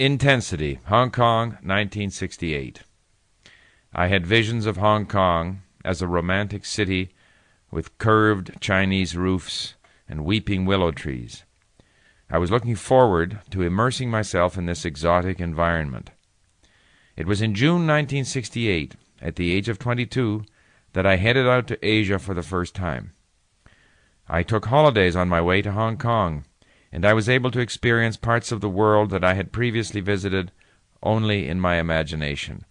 Intensity, Hong Kong, 1968. I had visions of Hong Kong as a romantic city with curved Chinese roofs and weeping willow trees. I was looking forward to immersing myself in this exotic environment. It was in June 1968, at the age of 22, that I headed out to Asia for the first time. I took holidays on my way to Hong Kong and I was able to experience parts of the world that I had previously visited only in my imagination.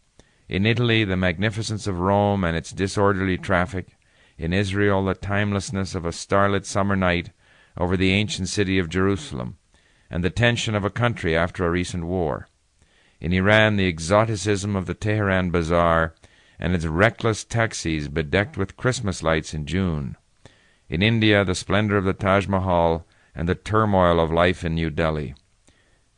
In Italy, the magnificence of Rome and its disorderly traffic. In Israel, the timelessness of a starlit summer night over the ancient city of Jerusalem, and the tension of a country after a recent war. In Iran, the exoticism of the Teheran Bazaar and its reckless taxis bedecked with Christmas lights in June. In India, the splendor of the Taj Mahal and the turmoil of life in New Delhi.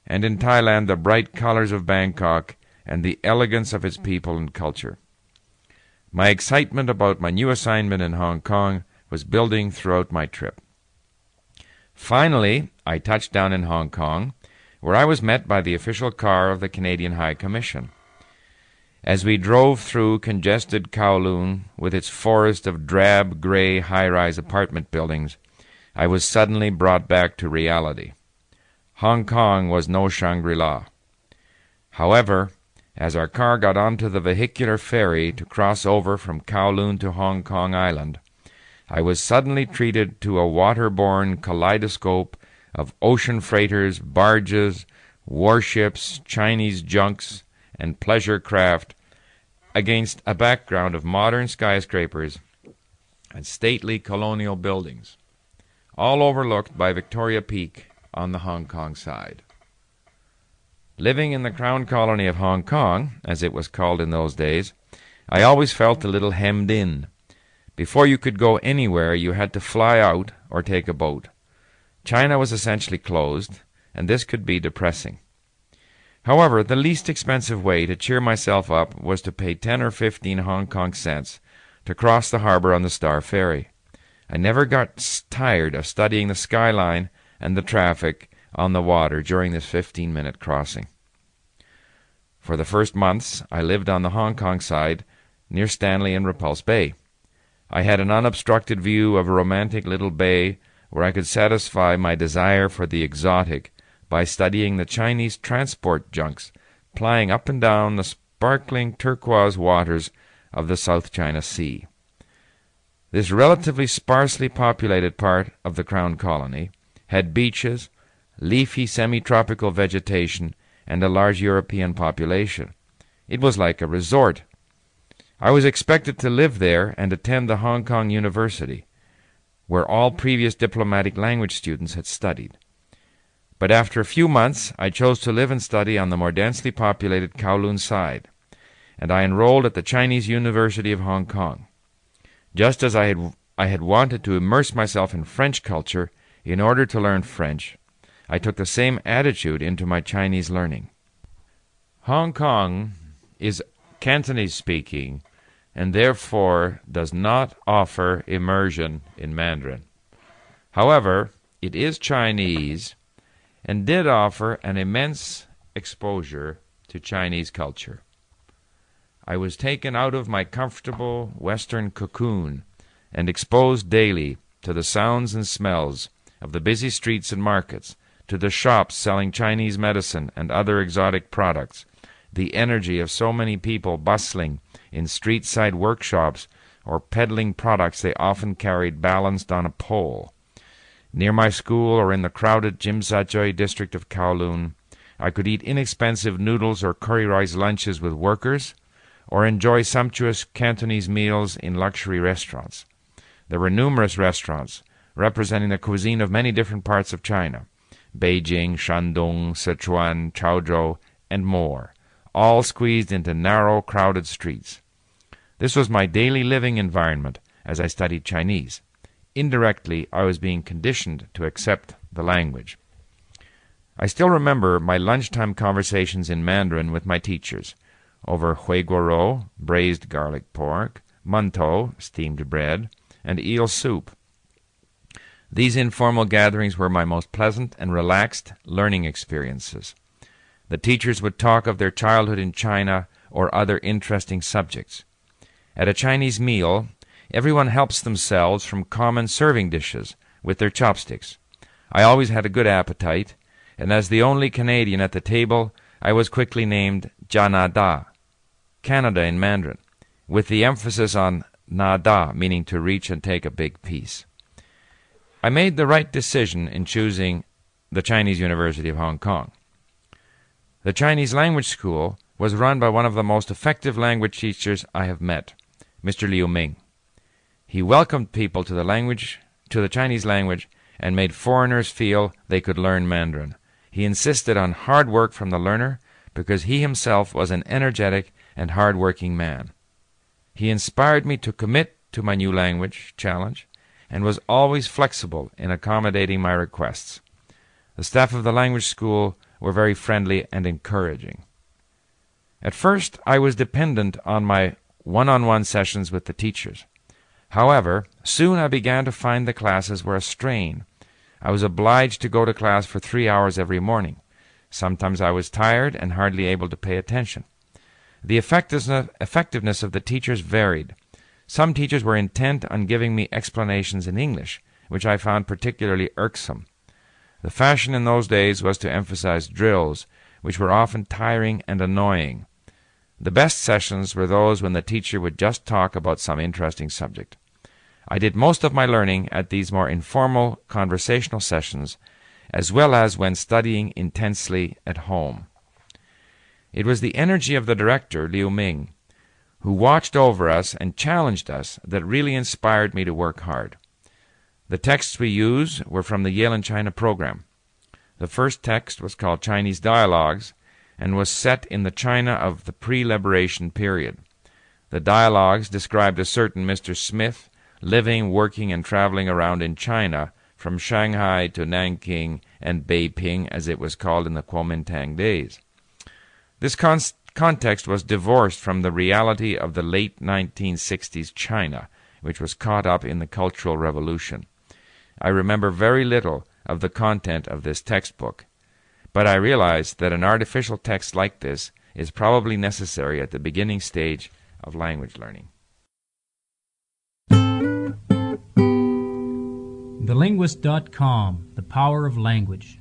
And in Thailand, the bright colors of Bangkok and the elegance of its people and culture. My excitement about my new assignment in Hong Kong was building throughout my trip. Finally, I touched down in Hong Kong, where I was met by the official car of the Canadian High Commission. As we drove through congested Kowloon with its forest of drab gray high rise apartment buildings, I was suddenly brought back to reality. Hong Kong was no Shangri La. However, as our car got onto the vehicular ferry to cross over from Kowloon to Hong Kong Island, I was suddenly treated to a waterborne kaleidoscope of ocean freighters, barges, warships, Chinese junks, and pleasure craft against a background of modern skyscrapers and stately colonial buildings all overlooked by Victoria Peak on the Hong Kong side. Living in the Crown Colony of Hong Kong, as it was called in those days, I always felt a little hemmed in. Before you could go anywhere, you had to fly out or take a boat. China was essentially closed, and this could be depressing. However, the least expensive way to cheer myself up was to pay ten or fifteen Hong Kong cents to cross the harbor on the Star Ferry. I never got tired of studying the skyline and the traffic on the water during this 15 minute crossing. For the first months, I lived on the Hong Kong side near Stanley and Repulse Bay. I had an unobstructed view of a romantic little bay where I could satisfy my desire for the exotic by studying the Chinese transport junks plying up and down the sparkling turquoise waters of the South China Sea. This relatively sparsely populated part of the Crown Colony had beaches, leafy semi-tropical vegetation, and a large European population. It was like a resort. I was expected to live there and attend the Hong Kong University, where all previous diplomatic language students had studied. But after a few months, I chose to live and study on the more densely populated Kowloon side, and I enrolled at the Chinese University of Hong Kong. Just as I had, I had wanted to immerse myself in French culture in order to learn French, I took the same attitude into my Chinese learning. Hong Kong is Cantonese speaking and therefore does not offer immersion in Mandarin. However, it is Chinese and did offer an immense exposure to Chinese culture. I was taken out of my comfortable Western cocoon and exposed daily to the sounds and smells of the busy streets and markets, to the shops selling Chinese medicine and other exotic products, the energy of so many people bustling in street side workshops or peddling products they often carried balanced on a pole. Near my school or in the crowded Sha district of Kowloon, I could eat inexpensive noodles or curry rice lunches with workers or enjoy sumptuous Cantonese meals in luxury restaurants. There were numerous restaurants representing the cuisine of many different parts of China Beijing, Shandong, Sichuan, Chaozhou, and more, all squeezed into narrow, crowded streets. This was my daily living environment as I studied Chinese. Indirectly, I was being conditioned to accept the language. I still remember my lunchtime conversations in Mandarin with my teachers over hui braised garlic pork, mantou, steamed bread, and eel soup. These informal gatherings were my most pleasant and relaxed learning experiences. The teachers would talk of their childhood in China or other interesting subjects. At a Chinese meal, everyone helps themselves from common serving dishes with their chopsticks. I always had a good appetite, and as the only Canadian at the table, I was quickly named Janada, Canada in Mandarin, with the emphasis on nada, meaning to reach and take a big piece. I made the right decision in choosing the Chinese University of Hong Kong. The Chinese language school was run by one of the most effective language teachers I have met, Mr. Liu Ming. He welcomed people to the language to the Chinese language and made foreigners feel they could learn Mandarin. He insisted on hard work from the learner because he himself was an energetic and hard working man. He inspired me to commit to my new language challenge and was always flexible in accommodating my requests. The staff of the language school were very friendly and encouraging. At first, I was dependent on my one on one sessions with the teachers. However, soon I began to find the classes were a strain. I was obliged to go to class for three hours every morning. Sometimes I was tired and hardly able to pay attention. The effectiveness of the teachers varied. Some teachers were intent on giving me explanations in English, which I found particularly irksome. The fashion in those days was to emphasize drills, which were often tiring and annoying. The best sessions were those when the teacher would just talk about some interesting subject. I did most of my learning at these more informal conversational sessions, as well as when studying intensely at home. It was the energy of the director, Liu Ming, who watched over us and challenged us that really inspired me to work hard. The texts we used were from the Yale and China program. The first text was called Chinese Dialogues and was set in the China of the pre liberation period. The dialogues described a certain Mr. Smith living, working, and traveling around in China from Shanghai to Nanking and Beiping, as it was called in the Kuomintang days. This con- context was divorced from the reality of the late 1960s China, which was caught up in the Cultural Revolution. I remember very little of the content of this textbook, but I realized that an artificial text like this is probably necessary at the beginning stage of language learning. TheLinguist.com The Power of Language.